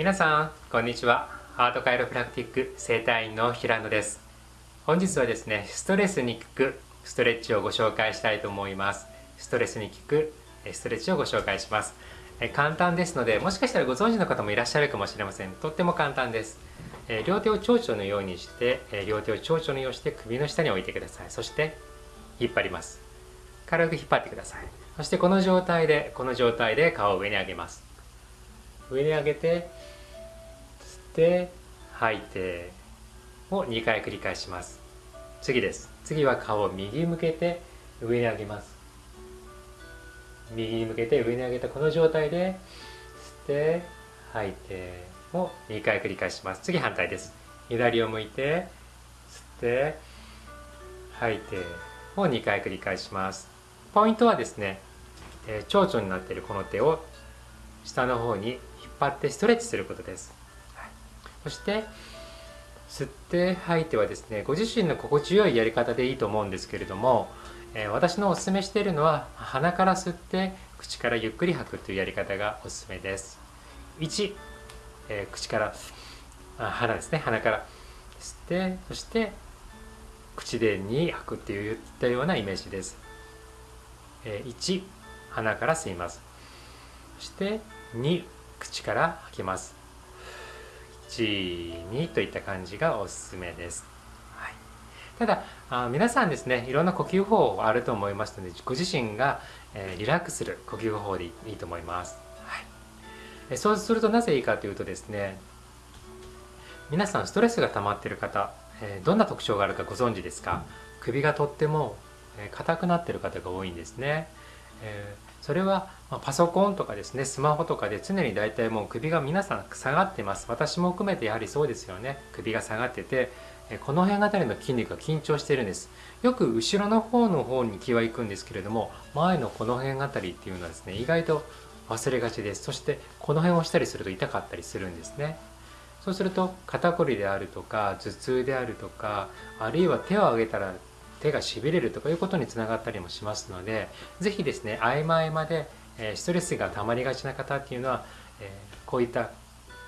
皆さんこんにちは。アートカイロプラクティック整体院の平野です。本日はですねストレスに効くストレッチをご紹介したいと思います。ストレスに効くストレッチをご紹介します。簡単ですのでもしかしたらご存知の方もいらっしゃるかもしれません。とっても簡単です。両手を蝶々のようにして両手を蝶々のようにして首の下に置いてください。そして引っ張ります。軽く引っ張ってください。そしてこの状態でこの状態で顔を上に上げます。上に上げて吸って吐いてを2回繰り返します。次です。次は顔を右向けて上に上げます。右に向けて上に上げたこの状態で吸って吐いてを2回繰り返します。次反対です。左を向いて吸って吐いてを2回繰り返します。ポイントはですね、えー、蝶々になっているこの手を下の方に引っ張ってストレッチすることです、はい、そして吸って吐いてはですねご自身の心地よいやり方でいいと思うんですけれども、えー、私のおすすめしているのは鼻から吸って口からゆっくり吐くというやり方がおすすめです。1、えー、口からあ鼻ですね。鼻から。吸ってそして口で2吐くっていったようなイメージです、えー、1鼻から吸います。そして2口から吐きます。12といった感じがおすすめです、はい、ただあ皆さんですねいろんな呼吸法あると思いますのでご自身が、えー、リラックスする呼吸法でいいと思います、はい。え、そうするとなぜいいかというとですね皆さんストレスが溜まっている方、えー、どんな特徴があるかご存知ですか？首がとっても硬くなっている方が多いんですね、えーそれはパソコンとかですねスマホとかで常に大体もう首が皆さん下がってます。私も含めてやはりそうですよね。首が下がっててこの辺あたりの筋肉が緊張してるんです。よく後ろの方の方に気は行くんですけれども前のこの辺あたりっていうのはですね意外と忘れがちです。そしてこの辺をしたりすると痛かったりするんですね。そうすると肩こりであるとか頭痛であるとかあるいは手を上げたら手がしびれるとかいうことにつながったりもしますので是非ですね合間合間でストレスが溜まりがちな方っていうのはこういった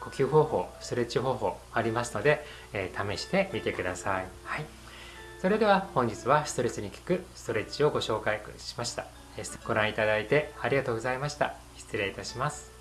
呼吸方法ストレッチ方法ありますので試してみてください。はい、それでは本日はストレスに効くストレッチをご紹介しました。ご覧いただいてありがとうございました。失礼いたします。